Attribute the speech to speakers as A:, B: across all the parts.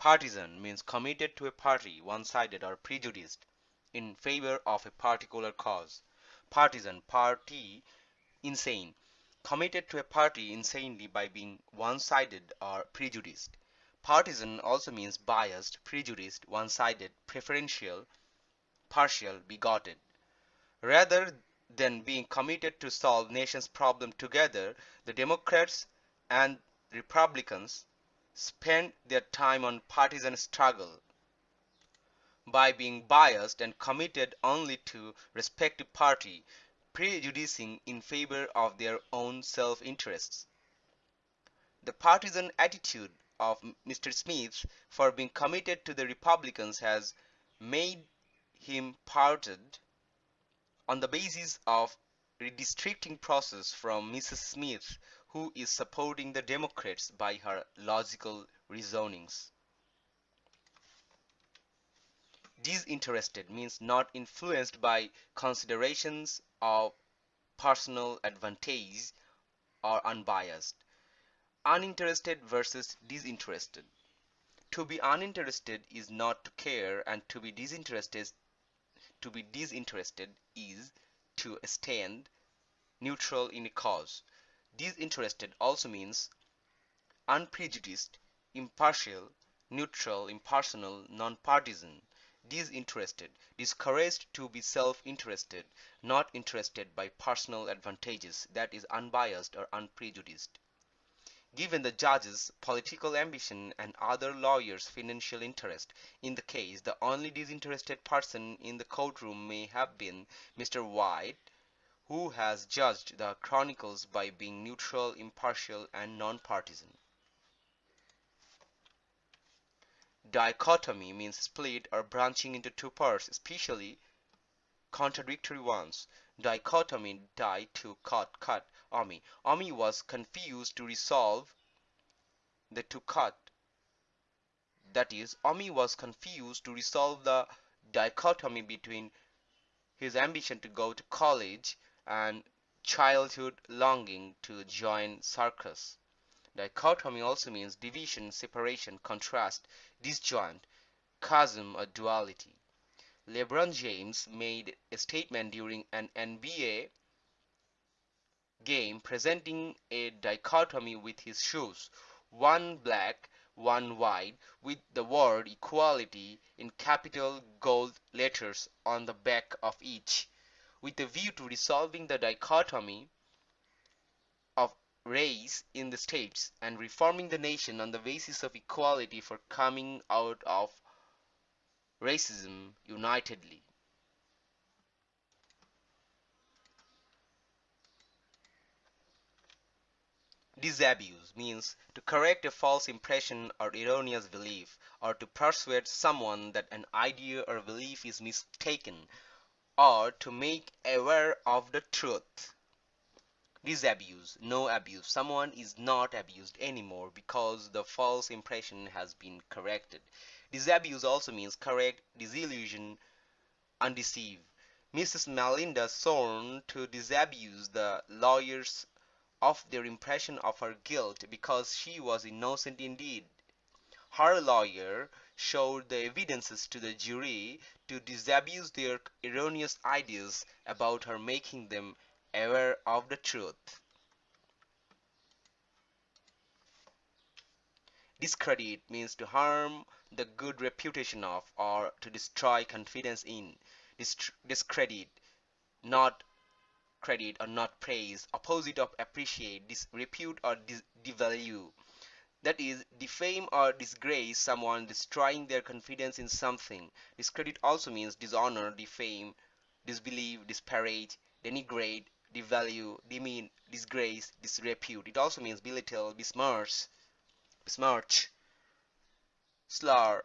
A: Partisan means committed to a party, one-sided or prejudiced in favor of a particular cause. Partisan, party, insane. Committed to a party insanely by being one-sided or prejudiced. Partisan also means biased, prejudiced, one-sided, preferential, partial, bigoted. Rather than being committed to solve nation's problem together, the Democrats and Republicans spend their time on partisan struggle. By being biased and committed only to respective party, prejudicing in favor of their own self-interests. The partisan attitude of Mr. Smith for being committed to the Republicans has made him parted on the basis of redistricting process from Mrs. Smith who is supporting the Democrats by her logical reasonings. Disinterested means not influenced by considerations of personal advantage or unbiased. Uninterested versus disinterested. To be uninterested is not to care and to be disinterested to be disinterested is to stand neutral in a cause. Disinterested also means unprejudiced, impartial, neutral, impersonal, non-partisan. Disinterested, discouraged to be self-interested, not interested by personal advantages, that is unbiased or unprejudiced. Given the judge's political ambition and other lawyers' financial interest in the case, the only disinterested person in the courtroom may have been Mr. White, who has judged the chronicles by being neutral, impartial, and non-partisan. Dichotomy means split or branching into two parts, especially contradictory ones. Dichotomy, die to cut, cut, omi. Omi was confused to resolve the to cut. That is, Omi was confused to resolve the dichotomy between his ambition to go to college and childhood longing to join circus. Dichotomy also means division, separation, contrast, disjoint, chasm or duality. LeBron James made a statement during an NBA game presenting a dichotomy with his shoes, one black, one white, with the word equality in capital gold letters on the back of each, with a view to resolving the dichotomy of race in the states and reforming the nation on the basis of equality for coming out of racism unitedly. Disabuse means to correct a false impression or erroneous belief, or to persuade someone that an idea or belief is mistaken, or to make aware of the truth. Disabuse, no abuse. Someone is not abused anymore because the false impression has been corrected. Disabuse also means correct, disillusion, undeceive. Mrs. Melinda sworn to disabuse the lawyers of their impression of her guilt because she was innocent indeed. Her lawyer showed the evidences to the jury to disabuse their erroneous ideas about her making them aware of the truth. Discredit means to harm the good reputation of or to destroy confidence in. discredit, not credit or not praise, opposite of appreciate, disrepute or dis devalue. That is, defame or disgrace someone, destroying their confidence in something. Discredit also means dishonor, defame, disbelieve, disparage, denigrate, devalue, demean, disgrace, disrepute. It also means belittle, besmirch, besmirch, slur,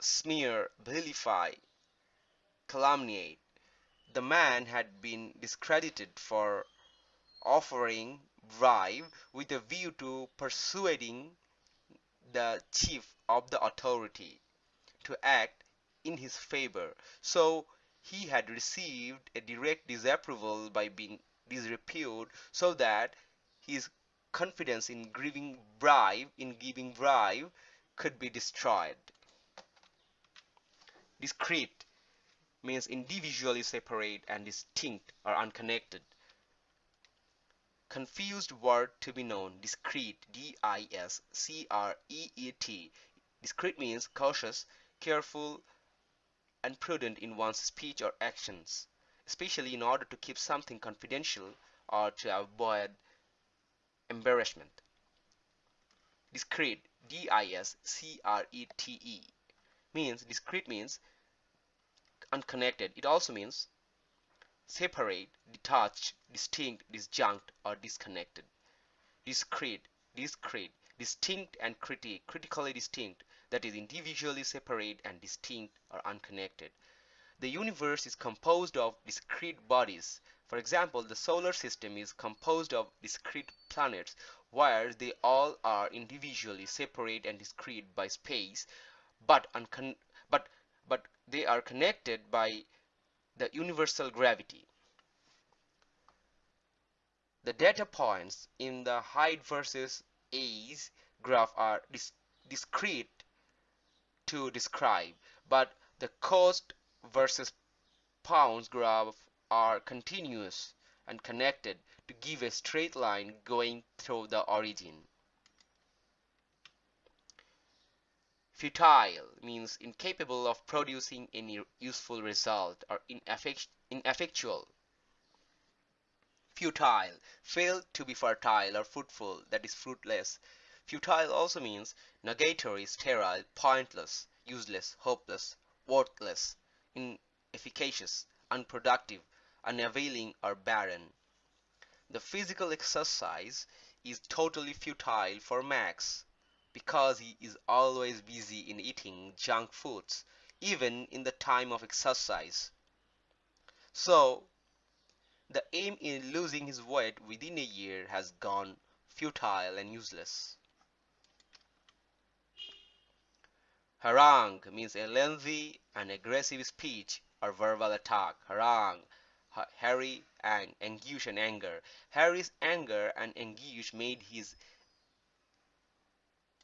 A: smear, vilify, calumniate the man had been discredited for offering bribe with a view to persuading the chief of the authority to act in his favor. So he had received a direct disapproval by being disrepute so that his confidence in giving bribe in giving bribe could be destroyed. Discrete means individually separate and distinct or unconnected. Confused word to be known. Discreet. D-I-S-C-R-E-E-T. Discreet means cautious, careful, and prudent in one's speech or actions, especially in order to keep something confidential or to avoid embarrassment. Discrete, D-I-S-C-R-E-T-E, means discrete means unconnected. It also means separate, detached, distinct, disjunct, or disconnected. Discrete, discrete, distinct and critic, critically distinct, that is individually separate and distinct or unconnected. The universe is composed of discrete bodies. For example, the solar system is composed of discrete planets where they all are individually separate and discrete by space, but, but, but they are connected by the universal gravity. The data points in the height versus age graph are dis discrete to describe, but the cost versus pounds graph are continuous and connected to give a straight line going through the origin. Futile means incapable of producing any useful result or ineffectual. Futile, failed to be fertile or fruitful, that is fruitless. Futile also means nugatory, sterile, pointless, useless, hopeless, worthless, inefficacious, unproductive, unavailing, or barren. The physical exercise is totally futile for Max because he is always busy in eating junk foods, even in the time of exercise. So, the aim in losing his weight within a year has gone futile and useless. Harangue means a lengthy and aggressive speech or verbal attack. Harangue, Harry, and anguish and anger. Harry's anger and anguish made his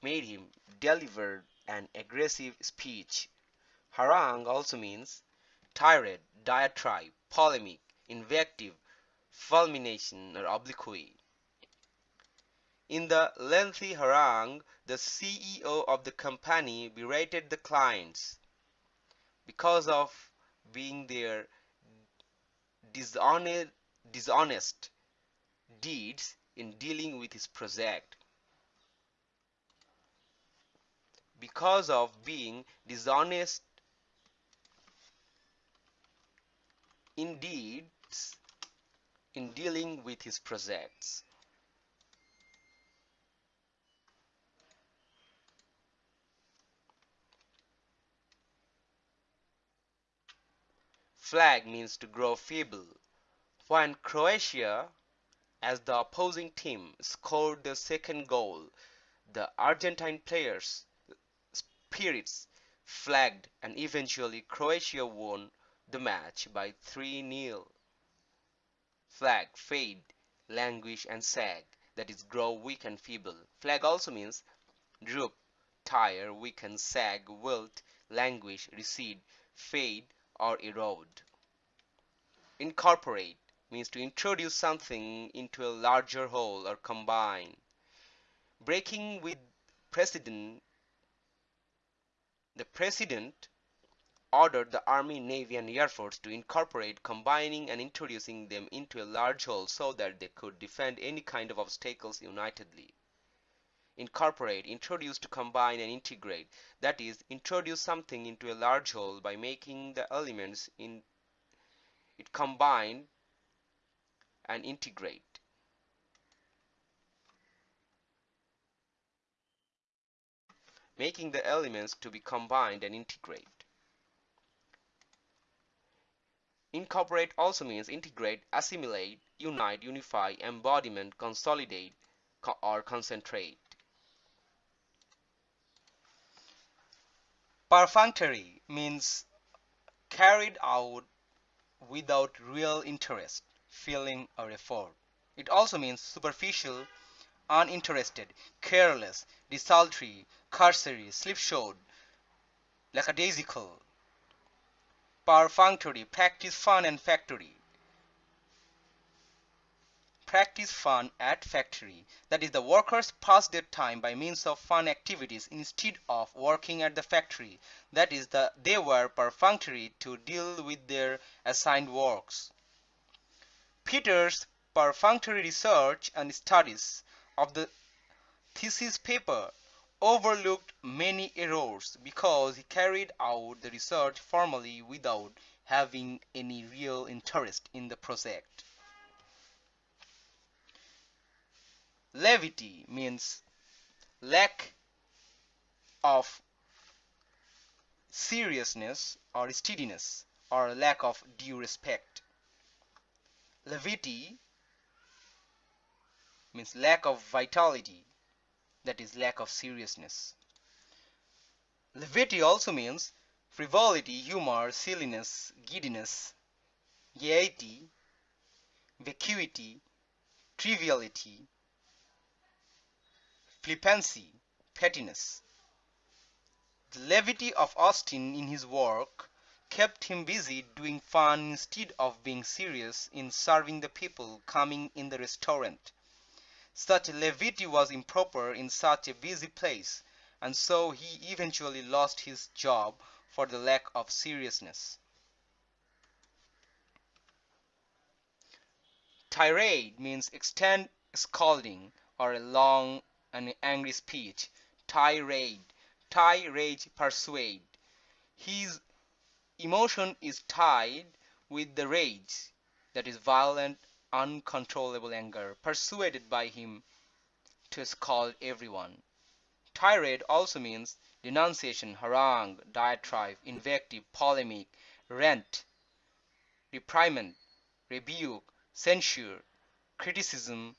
A: made him deliver an aggressive speech. Harangue also means tirade, diatribe, polemic, invective, fulmination, or obloquy. In the lengthy harangue, the CEO of the company berated the clients because of being their dishonest deeds in dealing with his project. Because of being dishonest in deeds in dealing with his projects. Flag means to grow feeble. When Croatia, as the opposing team, scored the second goal, the Argentine players' spirits flagged and eventually Croatia won the match by 3-0. Flag, fade, languish and sag, that is grow weak and feeble. Flag also means droop, tire, weaken, sag, wilt, languish, recede, fade, or erode. Incorporate means to introduce something into a larger whole or combine. Breaking with precedent, the president ordered the Army, Navy, and Air Force to incorporate, combining and introducing them into a large whole so that they could defend any kind of obstacles unitedly. Incorporate, introduce to combine and integrate. That is, introduce something into a large whole by making the elements in it combine and integrate. Making the elements to be combined and integrate. Incorporate also means integrate, assimilate, unite, unify, embodiment, consolidate, co or concentrate. Perfunctory means carried out without real interest, feeling, or effort. It also means superficial, uninterested, careless, desultory, cursory, slipshod, lackadaisical. perfunctory practice fun and factory. Practice fun at factory. That is the workers pass their time by means of fun activities instead of working at the factory. That is the they were perfunctory to deal with their assigned works. Peter's perfunctory research and studies of the thesis paper overlooked many errors because he carried out the research formally without having any real interest in the project. Levity means lack of seriousness or steadiness or lack of due respect. Levity means lack of vitality that is lack of seriousness levity also means frivolity humor silliness giddiness gaiety vacuity triviality flippancy, pettiness. The levity of Austin in his work kept him busy doing fun instead of being serious in serving the people coming in the restaurant. Such levity was improper in such a busy place, and so he eventually lost his job for the lack of seriousness. Tirade means extend scolding or a long and angry speech. Tirade. Tirade persuade. His emotion is tied with the rage, that is violent, uncontrollable anger, persuaded by him to scold everyone. Tirade also means denunciation, harangue, diatribe, invective, polemic, rant, reprimand, rebuke, censure, criticism,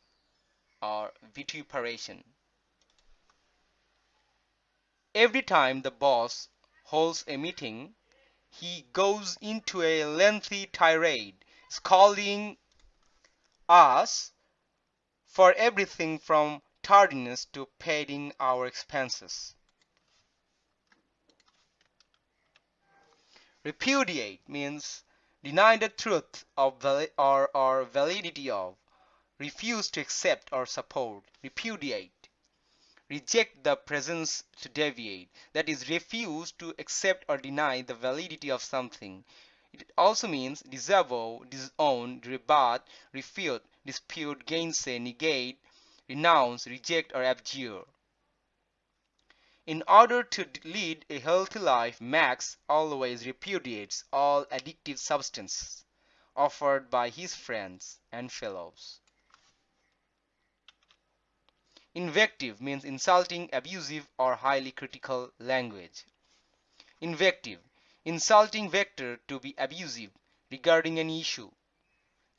A: or vituperation. Every time the boss holds a meeting, he goes into a lengthy tirade, scolding us for everything from tardiness to paying our expenses. Repudiate means deny the truth of or, or validity of, refuse to accept or support, repudiate. Reject the presence to deviate. That is refuse to accept or deny the validity of something it also means disavow disown rebut refute dispute gainsay negate renounce reject or abjure in order to lead a healthy life max always repudiates all addictive substances offered by his friends and fellows Invective means insulting, abusive, or highly critical language. Invective insulting vector to be abusive regarding an issue.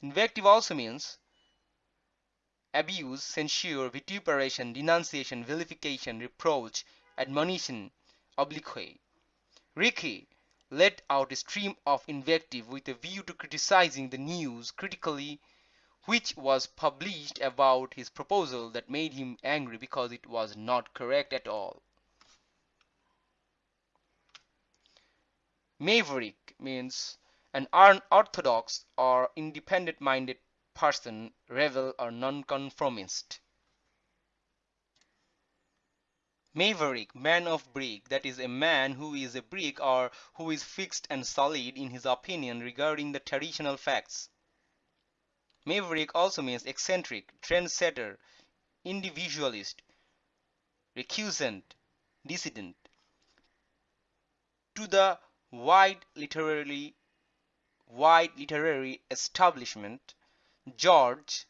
A: Invective also means abuse, censure, vituperation, denunciation, vilification, reproach, admonition, obloquy. Ricky let out a stream of invective with a view to criticizing the news critically which was published about his proposal that made him angry because it was not correct at all. Maverick means an unorthodox or independent-minded person, rebel or nonconformist. Maverick, man of brick, that is a man who is a brick or who is fixed and solid in his opinion regarding the traditional facts. Maverick also means eccentric, trendsetter, individualist, recusant, dissident. To the wide literary wide literary establishment, George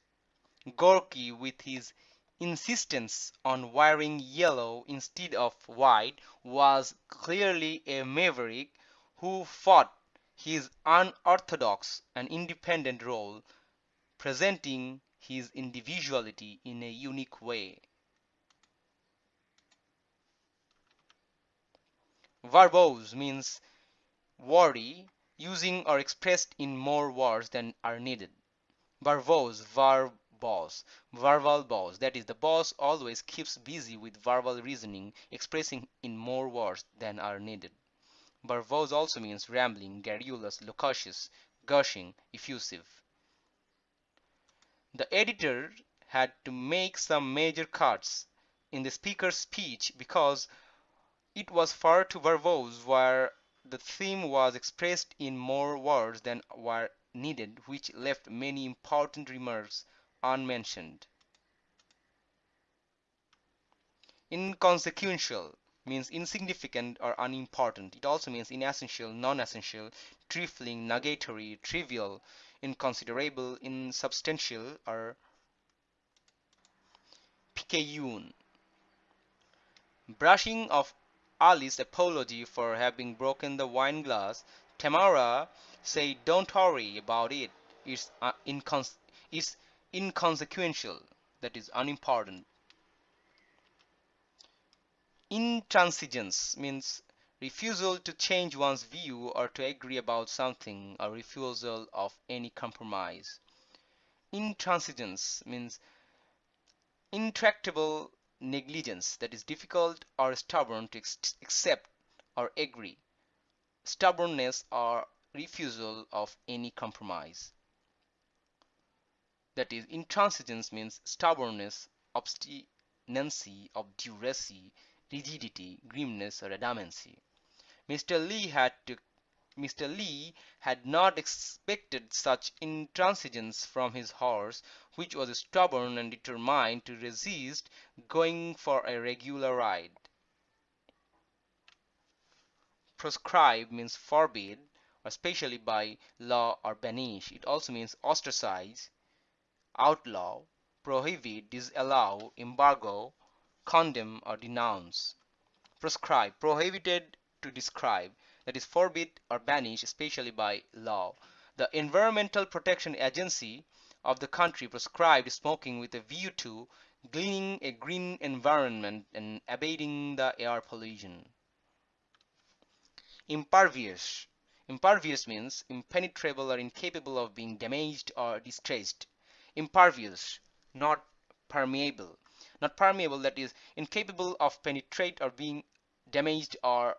A: Gorky with his insistence on wearing yellow instead of white was clearly a maverick who fought his unorthodox and independent role presenting his individuality in a unique way. Verbose means wordy, using or expressed in more words than are needed. Verbose, verb boss, verbal boss, that is the boss always keeps busy with verbal reasoning, expressing in more words than are needed. Verbose also means rambling, garrulous, loquacious, gushing, effusive. The editor had to make some major cuts in the speaker's speech because it was far too verbose where the theme was expressed in more words than were needed which left many important remarks unmentioned. Inconsequential means insignificant or unimportant. It also means inessential, non-essential, trifling, nugatory, trivial, inconsiderable, insubstantial, or picayune. Brushing of Alice's apology for having broken the wine glass, Tamara said don't worry about it. It's, uh, it's inconsequential, that is unimportant. Intransigence means refusal to change one's view or to agree about something or refusal of any compromise. Intransigence means intractable negligence that is difficult or stubborn to accept or agree. Stubbornness or refusal of any compromise. That is, intransigence means stubbornness, obstinacy, obduracy, rigidity, grimness, or adamancy. Mr. lee had to Mr. Li had not expected such intransigence from his horse, which was stubborn and determined to resist going for a regular ride. Proscribe means forbid, especially by law or banish. It also means ostracize, outlaw, prohibit, disallow, embargo, condemn or denounce. Proscribe, prohibited to describe, that is forbid or banish, especially by law. The Environmental Protection Agency of the country prescribed smoking with a view to gleaning a green environment and abating the air pollution. Impervious. Impervious means impenetrable or incapable of being damaged or distressed. Impervious, not permeable not permeable that is incapable of penetrate or being damaged or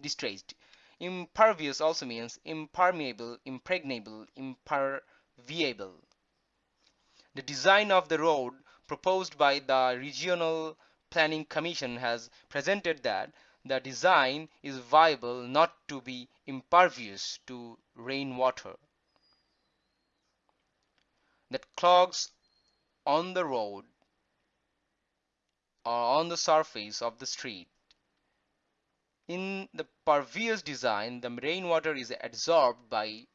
A: distressed. Impervious also means impermeable, impregnable, imperviable. The design of the road proposed by the Regional Planning Commission has presented that the design is viable not to be impervious to rainwater that clogs on the road or on the surface of the street. In the pervious design, the rainwater is absorbed by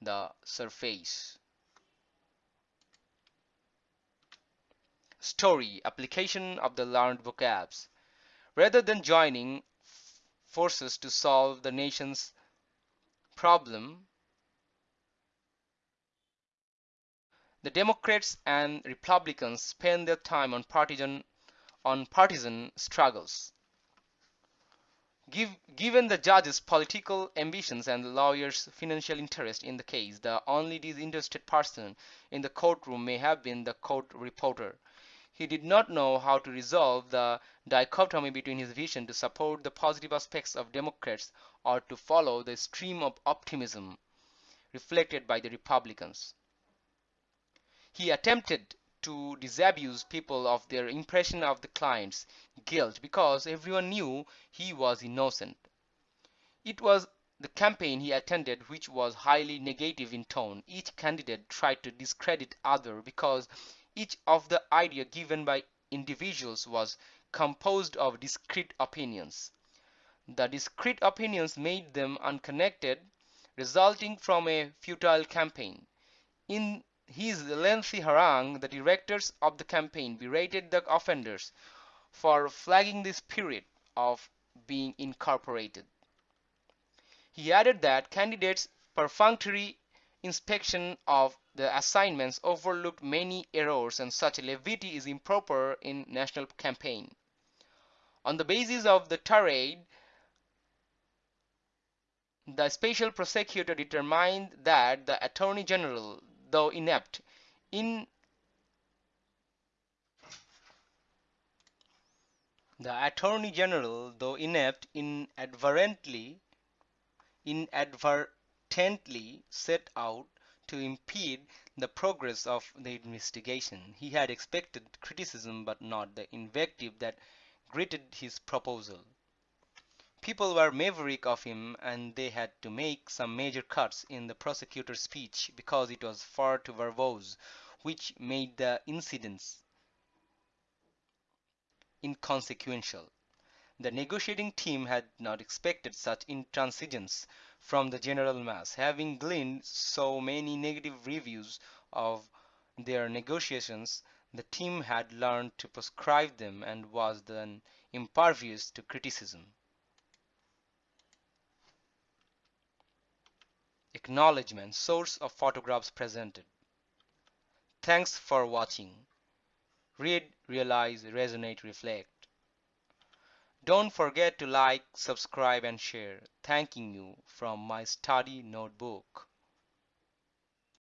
A: the surface. Story application of the learned vocabs. Rather than joining forces to solve the nation's problem, the Democrats and Republicans spend their time on partisan on partisan struggles. Give, given the judge's political ambitions and the lawyer's financial interest in the case, the only disinterested person in the courtroom may have been the court reporter. He did not know how to resolve the dichotomy between his vision to support the positive aspects of Democrats or to follow the stream of optimism reflected by the Republicans. He attempted to disabuse people of their impression of the client's guilt because everyone knew he was innocent. It was the campaign he attended which was highly negative in tone. Each candidate tried to discredit other because each of the idea given by individuals was composed of discrete opinions. The discrete opinions made them unconnected, resulting from a futile campaign. In his lengthy harangue, the directors of the campaign berated the offenders for flagging the spirit of being incorporated. He added that candidates' perfunctory inspection of the assignments overlooked many errors and such levity is improper in national campaign. On the basis of the tirade, the special prosecutor determined that the Attorney General, though inept in the attorney general though inept inadvertently inadvertently set out to impede the progress of the investigation. He had expected criticism but not the invective that greeted his proposal. People were maverick of him and they had to make some major cuts in the prosecutor's speech because it was far too verbose, which made the incidents inconsequential. The negotiating team had not expected such intransigence from the general mass, having gleaned so many negative reviews of their negotiations. The team had learned to proscribe them and was then impervious to criticism. Acknowledgement Source of photographs presented. Thanks for watching. Read, realize, resonate, reflect. Don't forget to like, subscribe and share. Thanking you from my study notebook.